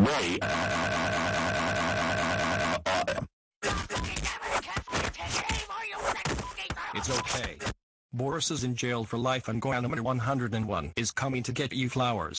way It's okay. Boris is in jail for life and Guanamara 101 is coming to get you flowers.